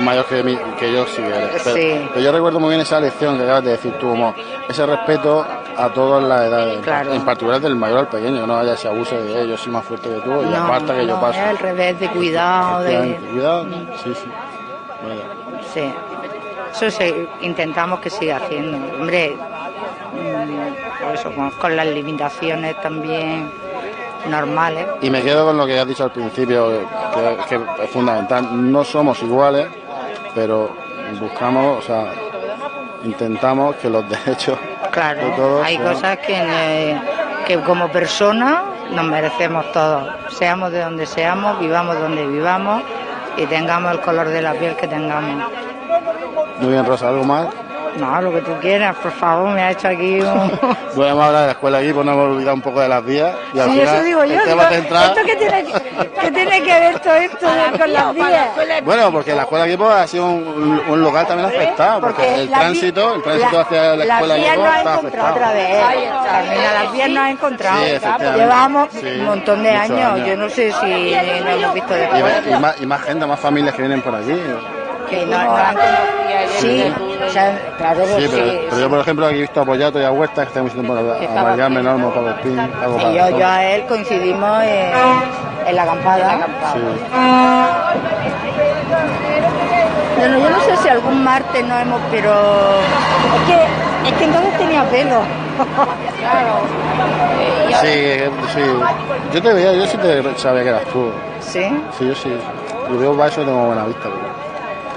Mayor que, mí- que yo sí eres. Pero, Sí. pero yo recuerdo muy bien esa lección que acabas de decir tú, como ese respeto a todas las edades, Claro. en particular del mayor al pequeño, que no haya ese abuso de "Eh, yo soy más fuerte que tú y No, aparta que yo paso. es al revés, de cuidado, de... Cuidado, sí, sí. Vaya. Sí, eso se- intentamos que siga haciendo. Hombre, mm, por eso, con, con las limitaciones también normales. Y me quedo con lo que has dicho al principio, que, que es fundamental. No somos iguales, pero buscamos, o sea, intentamos que los derechos de Claro, todos hay sean- cosas que, eh, que como personas nos merecemos todos. Seamos de donde seamos, vivamos donde vivamos y tengamos el color de la piel que tengamos. Muy bien, Rosa, ¿algo más? No, lo que tú quieras, por favor, me ha hecho aquí un... Bueno, hemos hablado de la escuela aquí, pues nos hemos olvidado un poco de las vías. Y al Sí, final, eso digo yo. el tema digo, central- ¿Esto qué tiene, que- qué tiene que ver todo esto de- con las vías? Bueno, porque la escuela Equipo ha sido un, un local también afectado, porque, Porque el tránsito, el tránsito la- hacia la las escuela vías Equipo nos ha está encontrado afectado. otra vez. Carmina, las vías nos ha encontrado. Sí. Llevamos Sí, un montón de años. años. Yo no sé si no hemos visto Y, después. y más, y más gente, más familias que vienen por aquí. Que no, no han- sí, o sea, claro, Sí, pero, sí, pero yo, por ejemplo, aquí he visto a Pollato y a Huerta, que estamos diciendo a Mariano Normo, Pablo Espín, algo sí, para yo, yo a él coincidimos en, en la acampada. Sí. Bueno, yo no sé si algún martes no hemos, pero es que, es que entonces tenía pelo. claro. Sí, sí. Yo te veía, yo sí te sabía que eras tú. ¿Sí? Sí, yo sí. Yo veo para eso y tengo buena vista. pero-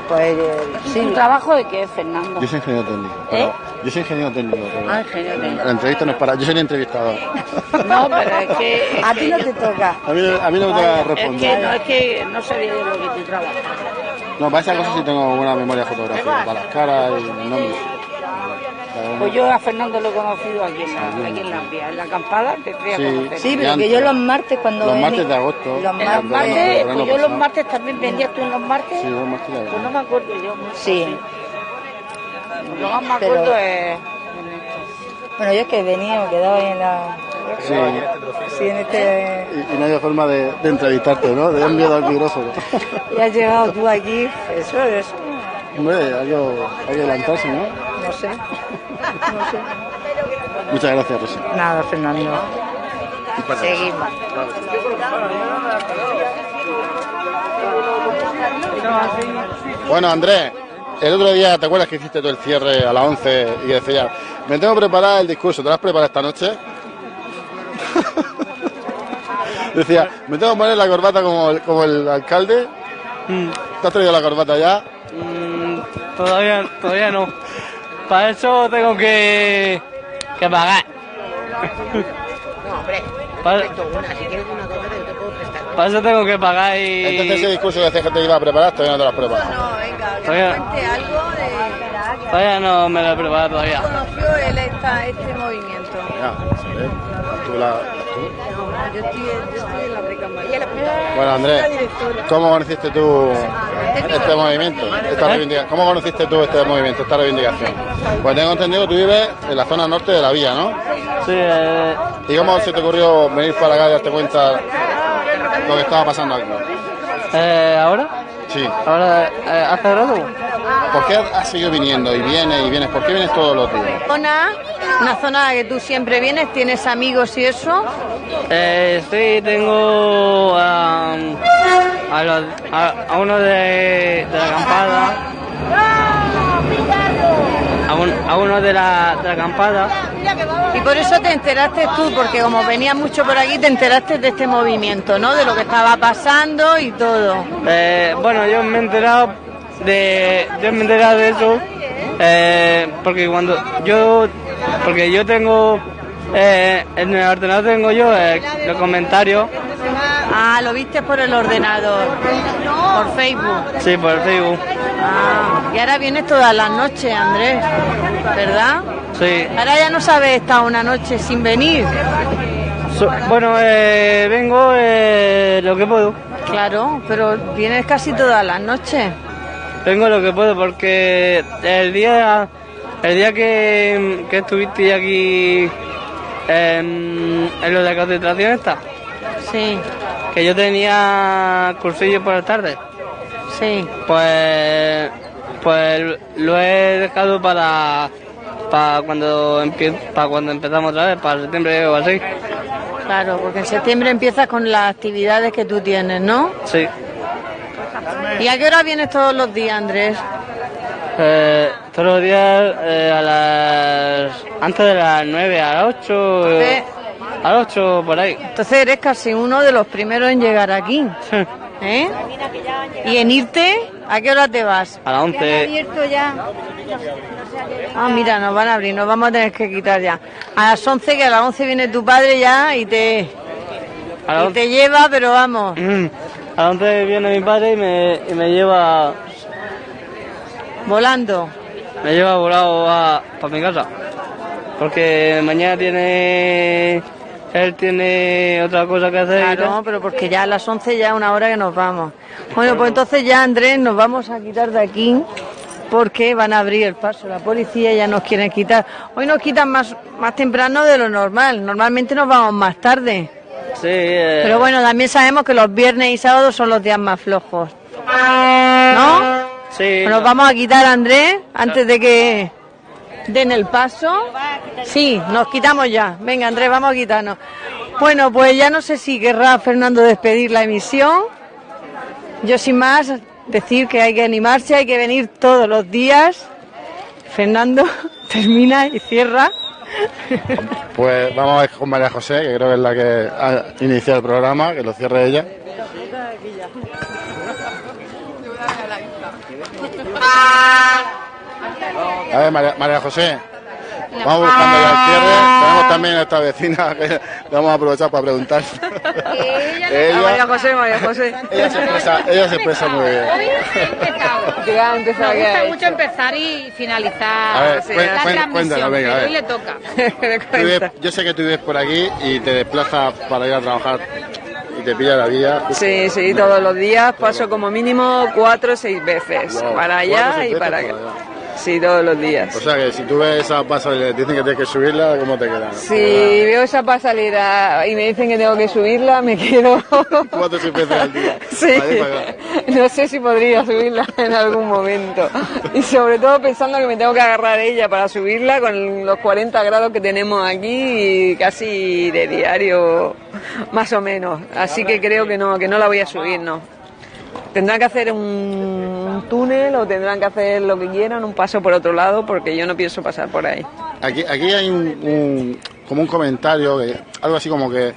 Pues eh, sí. ¿Tu trabajo de qué, Fernando? Yo soy ingeniero técnico. pero- Yo soy ingeniero técnico. pero Ah, ingeniero técnico. La entrevista no es para. Yo soy el entrevistador. No, pero es que... es A ti no yo- te toca. A mí, a mí no me toca Es que responder. no, es que no sabía de lo que tú trabajas. No, para esas cosas sí tengo buena memoria fotográfica. Para las caras y el nombre. Pues yo a Fernando lo he conocido aquí en la, aquí en la vía, en la acampada, te a conocer. Sí, pero que yo los martes cuando Los martes de agosto. Los martes, pues yo los pasado. martes también vendías tú en los martes. Sí, los martes de agosto. Pues no me acuerdo yo mucho. Sí. Lo más me Pero- acuerdo es. Bueno, yo es que venía, me quedaba en la... Sí. Sí, en este... Y, y no había forma de, de entrevistarte, ¿no? De miedo al micrófono. Y has llegado tú aquí, eso, eso, Hombre, hay que, hay que adelantarse, ¿no? no sé. Muchas gracias, Rosa. Nada, Fernando. Seguimos. Bueno, Andrés, el otro día, ¿te acuerdas que hiciste tú el cierre a las 11 y decías, me tengo que preparar el discurso, ¿te lo has preparado esta noche? Decía, me tengo que poner la corbata como el, como el alcalde. ¿Te has traído la corbata ya? Mm, todavía, todavía no. Para eso tengo que, que pagar. No, hombre, Para, una, si quieres una yo te puedo prestar. para eso tengo que pagar y... Entonces ese discurso que decías que te iba a preparar, todavía no te lo has preparado. Todavía, todavía no me lo he preparado todavía. conoció él esta, este movimiento? Ya, ¿eh? Tú la-. Yo estoy, yo estoy en la recámara. Bueno, Andrés, ¿cómo conociste tú este movimiento? Esta ¿Cómo conociste tú este movimiento, esta reivindicación? Pues tengo entendido que tú vives en la zona norte de la villa, ¿no? Sí, eh, ¿Y cómo se te ocurrió venir para acá y darte cuenta lo que estaba pasando aquí? eh, ¿ahora? Sí. ¿Ahora? eh, ¿Hace rato? ¿Por qué has seguido viniendo y vienes y vienes? ¿Por qué vienes todos los días? Zona, una zona que tú siempre vienes, tienes amigos y eso. Eh, sí, tengo a, a, los- a- a uno de, de la acampada. A, un- a uno de la, de la acampada. Y por eso te enteraste tú, porque como venías mucho por aquí, te enteraste de este movimiento, ¿no? De lo que estaba pasando y todo. Eh, bueno, yo me he enterado de, yo me he enterado de eso eh, porque cuando yo, porque yo tengo eh, en el ordenador tengo yo eh, los comentarios, Ah, lo viste por el ordenador, por Facebook. sí, por el Facebook, Ah, y ahora vienes todas las noches, Andrés, ¿verdad? sí. Ahora ya no sabes estar una noche sin venir. So- bueno, eh, vengo eh, lo que puedo, Claro, pero vienes casi todas las noches. vengo lo que puedo porque el día, el día que, que estuviste aquí en, en lo de la concentración esta, Sí, que yo tenía cursillo por la tarde. sí. Pues, pues lo he dejado para, para cuando para cuando empezamos otra vez, para septiembre o así. Claro, porque en septiembre empiezas con las actividades que tú tienes, ¿no? Sí. ¿Y a qué hora vienes todos los días, Andrés? Eh, todos los días eh, a las antes de las 9, a las 8, Sí. a las 8 por ahí. Entonces eres casi uno de los primeros en llegar aquí. ¿Eh? ¿Y en irte? ¿A qué hora te vas? A las 11. abierto ya. Ah, mira, nos van a abrir, nos vamos a tener que quitar ya. A las 11, que a las 11 viene tu padre ya y te, A las y te lleva, pero vamos. Mm. A las 11 viene mi padre y me, y me lleva Volando. Me lleva volado a, para mi casa. Porque mañana tiene él tiene otra cosa que hacer. Claro, tal. pero porque ya a las 11 ya es una hora que nos vamos. Bueno, pues entonces ya, Andrés, nos vamos a quitar de aquí porque van a abrir el paso. La policía ya nos quieren quitar. Hoy nos quitan más, más temprano de lo normal. Normalmente nos vamos más tarde. Sí, eh, Pero bueno, también sabemos que los viernes y sábados son los días más flojos. ¿No? Sí. Nos vamos a quitar, Andrés, antes de que den el paso. Sí, nos quitamos ya. Venga, Andrés, vamos a quitarnos. Bueno, pues ya no sé si querrá Fernando despedir la emisión. Yo sin más decir que hay que animarse, hay que venir todos los días. Fernando termina y cierra. Pues vamos a ver con María José, que creo que es la que ha iniciado el programa, que lo cierre ella. A ver, María, María José, vamos buscando ya el cierre. Tenemos también a esta vecina que le vamos a aprovechar para preguntar. ella, José, María José. ella se expresa, ella se expresa muy bien. Ya ha empezado Me gusta mucho empezar y finalizar A ver, sí, cuen- la cuen- transmisión, cuéntanos, venga, a ver. hoy le toca. Yo sé que tú vives por aquí y te desplazas para ir a trabajar y te pilla la vía. Sí, sí, todos los días paso como mínimo cuatro o seis veces, Wow, para allá y para acá. Sí, todos los días. O sea que si tú ves esa pasa y le dicen que tienes que subirla, ¿cómo te quedas? Si veo esa pasalera y me dicen que tengo que subirla, me quedo. Cuatro o seis veces al día. Sí. No sé si podría subirla en algún momento. Y sobre todo pensando que me tengo que agarrar ella para subirla con los 40 grados que tenemos aquí y casi de diario, más o menos. Así que creo que no, que no la voy a subir, no. Tendrán que hacer un túnel o tendrán que hacer lo que quieran, un paso por otro lado, porque yo no pienso pasar por ahí. Aquí, aquí hay un, un- como un comentario, que, algo así como que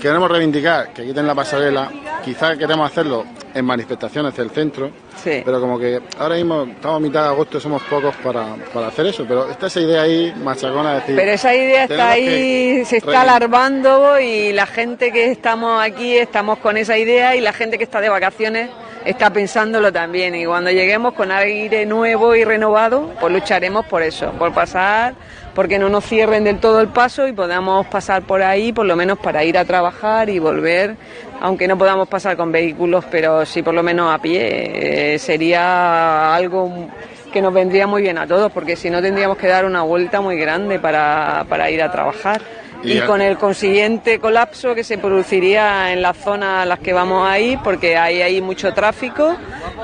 queremos reivindicar que quiten la pasarela, quizás queremos hacerlo en manifestaciones del centro, Sí. pero como que ahora mismo estamos a mitad de agosto, somos pocos para, para hacer eso, pero está esa idea ahí machacona de decir... Pero esa idea está ahí, se está alarmando y la gente que estamos aquí estamos con esa idea y la gente que está de vacaciones está pensándolo también. Y cuando lleguemos con aire nuevo y renovado, pues lucharemos por eso, por pasar, porque no nos cierren del todo el paso y podamos pasar por ahí, por lo menos para ir a trabajar y volver, aunque no podamos pasar con vehículos, pero sí por lo menos a pie. Eh, sería algo que nos vendría muy bien a todos, porque si no tendríamos que dar una vuelta muy grande para, para ir a trabajar. Y con el consiguiente colapso que se produciría en las zonas a las que vamos a ir, porque ahí hay mucho tráfico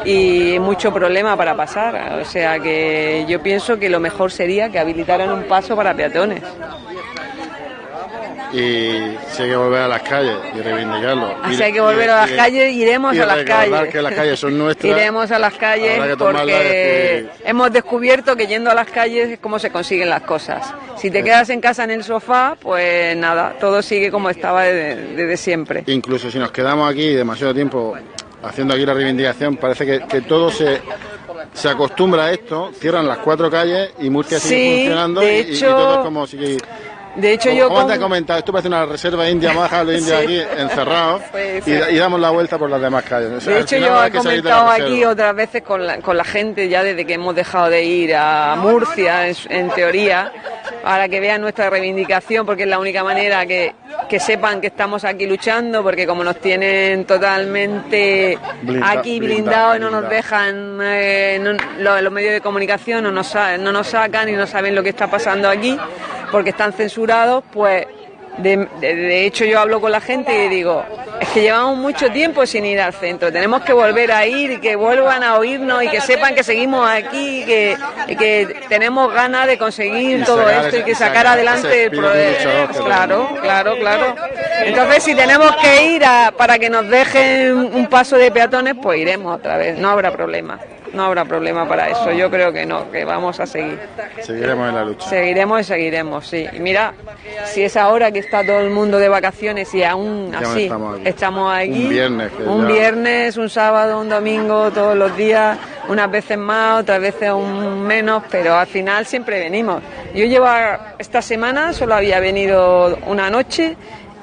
y mucho problema para pasar. O sea que yo pienso que lo mejor sería que habilitaran un paso para peatones. Y si hay que volver a las calles y reivindicarlo. Así Y- hay que volver a las y- calles, iremos a las calles. que las calles son nuestras. Iremos a las calles porque hemos descubierto que yendo a las calles es como se consiguen las cosas. Si te quedas en casa en el sofá, pues nada, todo sigue como estaba desde, desde siempre. Incluso si nos quedamos aquí demasiado tiempo haciendo aquí la reivindicación, parece que, que todo se, se acostumbra a esto, cierran las cuatro calles y Murcia sigue funcionando de y, todo es como si... De hecho, como, yo como con- te he comentado, esto parece una reserva india, vamos a dejar a los indios Sí. aquí encerrados Puede y, ser. y damos la vuelta por las demás calles. O sea, De hecho, final yo he comentado aquí otras veces con la, con la gente, ya desde que hemos dejado de ir a Murcia, en, en teoría, para que vean nuestra reivindicación, porque es la única manera que, que sepan que estamos aquí luchando, porque como nos tienen totalmente Blinda- aquí blindado, blindados y no nos blindado. dejan, eh, no- los, los medios de comunicación no nos, no nos sacan y no saben lo que está pasando aquí, porque están censurados, pues de, de- de hecho, yo hablo con la gente y digo, es que llevamos mucho tiempo sin ir al centro, tenemos que volver a ir y que vuelvan a oírnos y que sepan que seguimos aquí y que, y que tenemos ganas de conseguir todo esto y que sacar adelante el proyecto. Claro, claro, claro. Entonces, si tenemos que ir a- para que nos dejen un paso de peatones, pues iremos otra vez, no habrá problema. No habrá problema para eso, yo creo que no, que vamos a seguir. Seguiremos en la lucha. Seguiremos y seguiremos, sí. Y mira, si es ahora que está todo el mundo de vacaciones y aún así estamos aquí. estamos aquí, Un viernes, un ya- viernes, un sábado, un domingo, todos los días, unas veces más, otras veces un menos, pero al final siempre venimos. Yo llevo esta semana, solo había venido una noche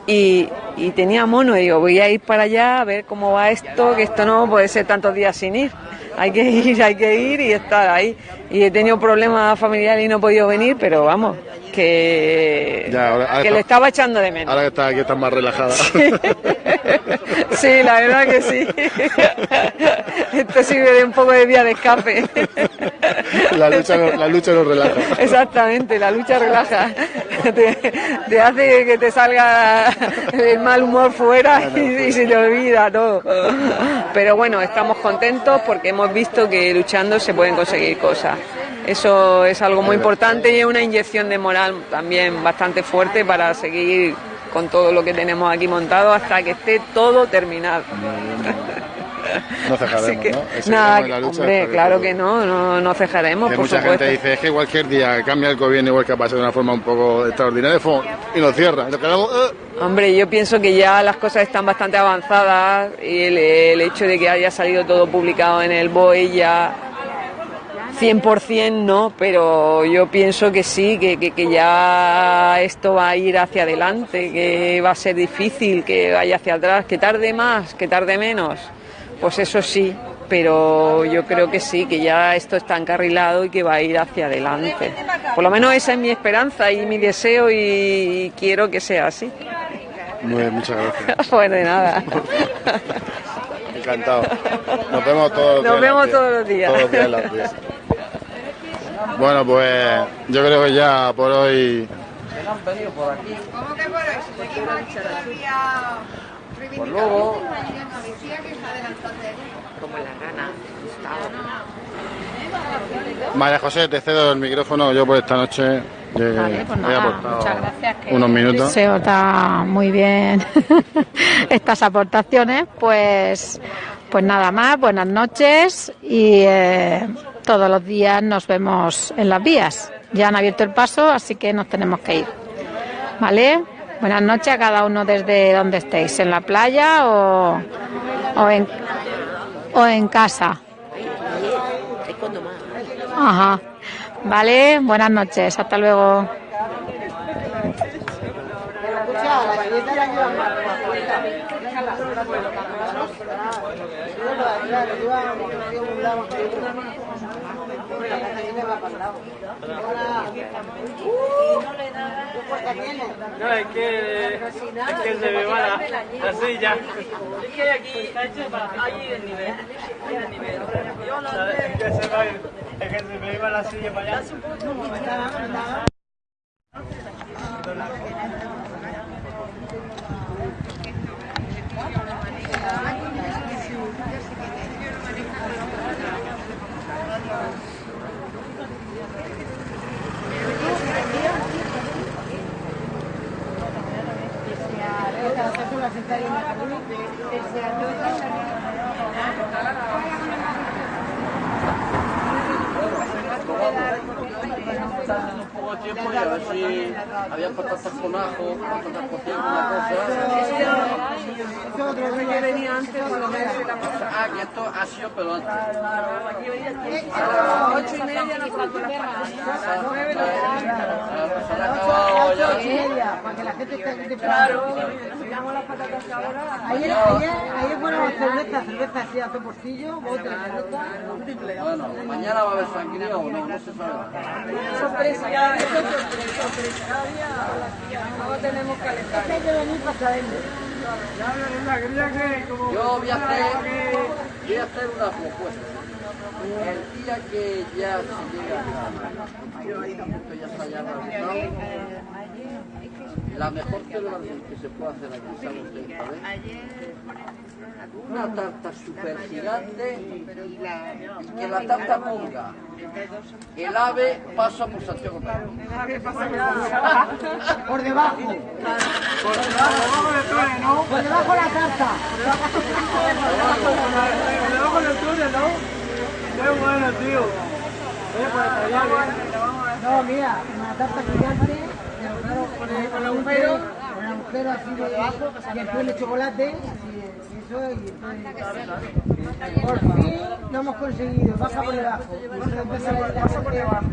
y, y tenía mono, y digo, voy a ir para allá a ver cómo va esto, que esto no puede ser tantos días sin ir. Hay que ir, hay que ir y estar ahí. Y he tenido problemas familiares y no he podido venir, pero vamos, que, Ya, ahora- ahora que está- le estaba echando de menos. Ahora que estás aquí estás más relajada. Sí, la verdad que sí. Esto sirve de un poco de vía de escape. la, lucha, la lucha nos relaja. Exactamente, la lucha relaja. Te, te hace que te salga el mal humor fuera y, y se te olvida todo. Pero bueno, estamos contentos porque hemos visto que luchando se pueden conseguir cosas. Eso es algo muy importante y es una inyección de moral también bastante fuerte para seguir con todo lo que tenemos aquí montado hasta que esté todo terminado. No cejaremos, que, ¿no? Nada, en la lucha hombre, que claro que no, no, no cejaremos, Que por mucha supuesto. gente dice es que cualquier día cambia el gobierno igual que pasa de una forma un poco extraordinaria y nos cierra. Y quedamos, "Eh". Hombre, yo pienso que ya las cosas están bastante avanzadas y el, el hecho de que haya salido todo publicado en el BOE ya 100% no, pero yo pienso que sí, que, que, que ya esto va a ir hacia adelante, que va a ser difícil, que vaya hacia atrás, que tarde más, que tarde menos, pues eso sí, pero yo creo que sí, que ya esto está encarrilado y que va a ir hacia adelante. Por lo menos esa es mi esperanza y mi deseo y quiero que sea así. Muy bien, muchas gracias. Pues de nada. Encantado. Nos vemos todos los días. Nos vemos todos los días. Todos los días las. Bueno, pues yo creo que ya por hoy Pues luego, Como la gana. María José, te cedo el micrófono yo por esta noche. que Vale, pues he nada, aportado muchas gracias. que unos minutos. Se da muy bien estas aportaciones. Pues, pues nada más, buenas noches y eh, todos los días nos vemos en las vías. Ya han abierto el paso, así que nos tenemos que ir. ¿Vale? Buenas noches a cada uno desde donde estéis, en la playa o, o, en, o en casa. Ajá. Vale, buenas noches, hasta luego. No, es que, es que se me va la, la silla. Es que aquí está hecho para ahí el nivel. Ahí el nivel. Es que se va, es que se me iba la silla para allá. Gracias. Un poco de tiempo y a ver si había patatas con ajo, patatas cocidas, una cosa. Ah, que esto ha sido pero antes. Ocho y media nos faltan las patatas. Nueve Se han acabado ya. para que la gente esté Claro, tiramos las patatas ahora. Ayer, ayer, ayer fueron cerveza, cerveza así a porcillo, de cerveza. Bueno, mañana va a haber sangría o no, no se sabe. Sorpresa, día es sorpresa, no tenemos calendario. Hay que venir para saberlo. Yo voy a hacer, voy a hacer una propuesta. El día que ya se llega a ya está ya realizado, la mejor celebración que se puede hacer aquí, ¿saben ustedes cuál es? Una tarta super gigante y que la tarta ponga el ave pasa por Santiago. Por debajo. Por debajo Por debajo la tarta. Por debajo del túnel, ¿no? Qué bueno, tío. Pues bien. No, mira, una tarta gigante, con el, con el agujero, con el agujero así de abajo, y después el chocolate, así, eso, y entonces, por fin lo hemos conseguido, baja por debajo. Entonces empieza a pasa por debajo.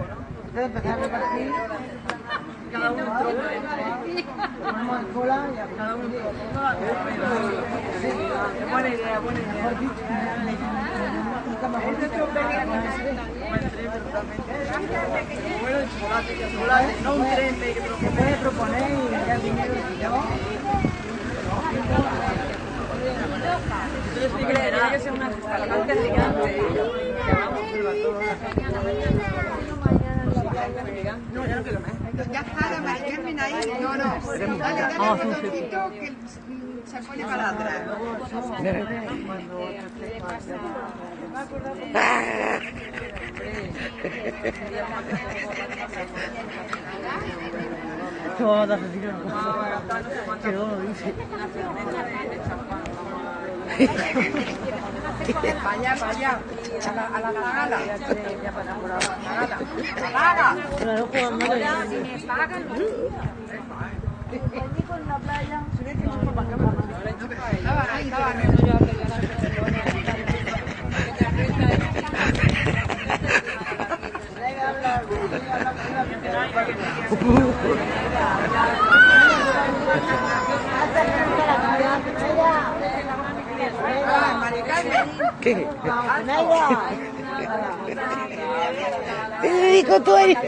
Entonces empezar a repartir, cada uno ponemos en cola y a cada uno Buena idea, buena idea. Mejor dicho, nunca mejor dicho. No un tren de que puedes proponer y ya dinero yo. Sí que tiene que ser una escalante gigante. No, ya no quiero más. Ya está, la Carmen ahí. No, no. Dale, dale un botoncito que se pone para atrás. Que no dice. Vaya, vaya. A la, a la zagala. Zagala. Claro, jugando de... Si me ¿Qué? Federico, tú eres.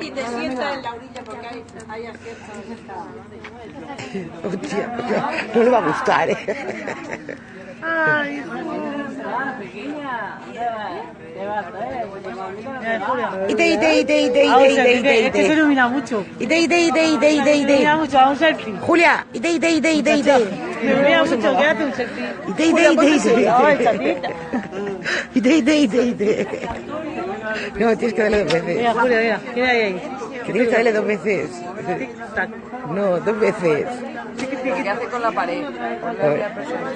Y te sientas en la orilla porque hay, hay asientos. Hostia, no, no le va a gustar, ¿eh? Ay, Ite, se ilumina mucho. Ite, ite, ite, ite, ite, Se ite. ilumina mucho, a un selfie. Julia, ite, ite, ite, ite, ite. Me ilumina mucho, quédate un selfie. Ite, ite, Julia, ite, ponte ite, así. Ay, ite. chatita. Ite, ite, ite, ite. No, tienes que darle dos veces. Mira, Julia, mira, mira ahí, ahí. Que tienes que darle dos veces. No, dos veces. ¿Qué hace con la pared? Con la primera persona.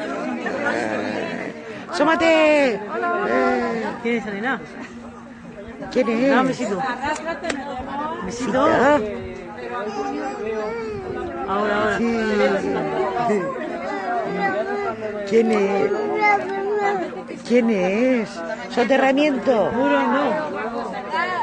¡Sómate! ¿Quién es Elena? ¿Quién es? Dame un besito. Besito. Ahora, ahora. ¿Quién es? ¿Quién es? ¿Soterramiento? Muro no.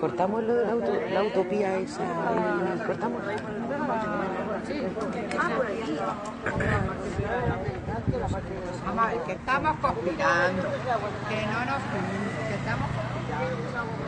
¿Cortamos lo de la, auto- la utopía esa? ¿Cortamos? Vamos a ver, que estamos conspirando. Que no nos. Que estamos conspirando.